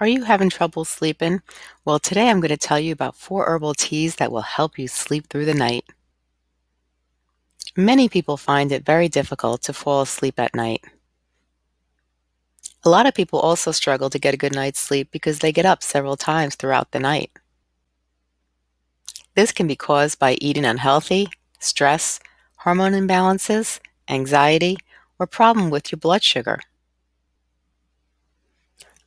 Are you having trouble sleeping? Well, today I'm going to tell you about four herbal teas that will help you sleep through the night. Many people find it very difficult to fall asleep at night. A lot of people also struggle to get a good night's sleep because they get up several times throughout the night. This can be caused by eating unhealthy, stress, hormone imbalances, anxiety, or problem with your blood sugar.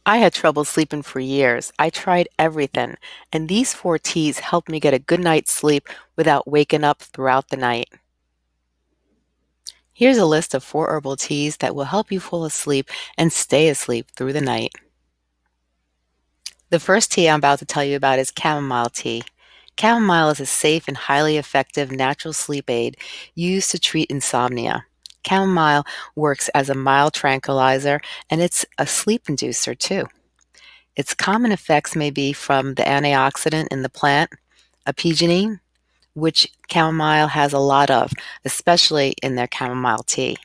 I had trouble sleeping for years. I tried everything, and these four teas helped me get a good night's sleep without waking up throughout the night. Here's a list of four herbal teas that will help you fall asleep and stay asleep through the night. The first tea I'm about to tell you about is chamomile tea. Chamomile is a safe and highly effective natural sleep aid used to treat insomnia. Chamomile works as a mild tranquilizer and it's a sleep inducer too. Its common effects may be from the antioxidant in the plant, apigenin, which chamomile has a lot of, especially in their chamomile tea.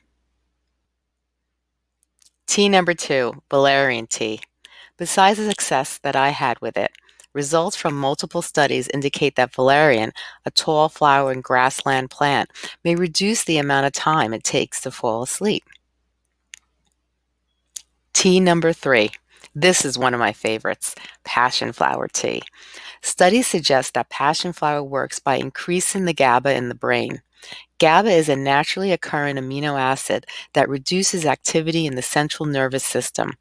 Tea number two, valerian tea. Besides the success that I had with it, Results from multiple studies indicate that valerian, a tall flowering grassland plant, may reduce the amount of time it takes to fall asleep. Tea number three. This is one of my favorites, passion flower tea. Studies suggest that passion flower works by increasing the GABA in the brain. GABA is a naturally occurring amino acid that reduces activity in the central nervous system.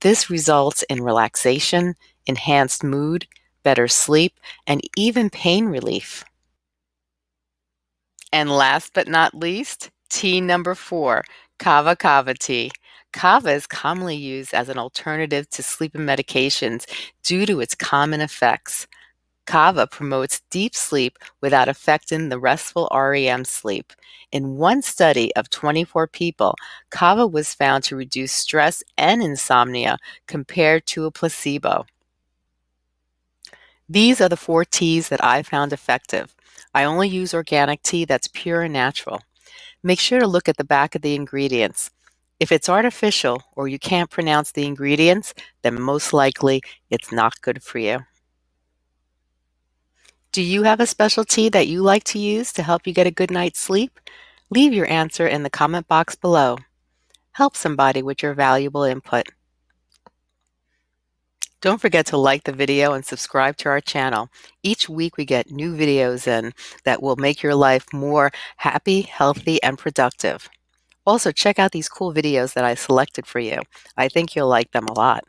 This results in relaxation, enhanced mood, better sleep, and even pain relief. And last but not least, tea number four, kava kava tea. Kava is commonly used as an alternative to sleeping medications due to its common effects. Kava promotes deep sleep without affecting the restful REM sleep. In one study of 24 people, kava was found to reduce stress and insomnia compared to a placebo. These are the four teas that I found effective. I only use organic tea that's pure and natural. Make sure to look at the back of the ingredients. If it's artificial or you can't pronounce the ingredients, then most likely it's not good for you. Do you have a special tea that you like to use to help you get a good night's sleep? Leave your answer in the comment box below. Help somebody with your valuable input. Don't forget to like the video and subscribe to our channel. Each week we get new videos in that will make your life more happy, healthy, and productive. Also, check out these cool videos that I selected for you. I think you'll like them a lot.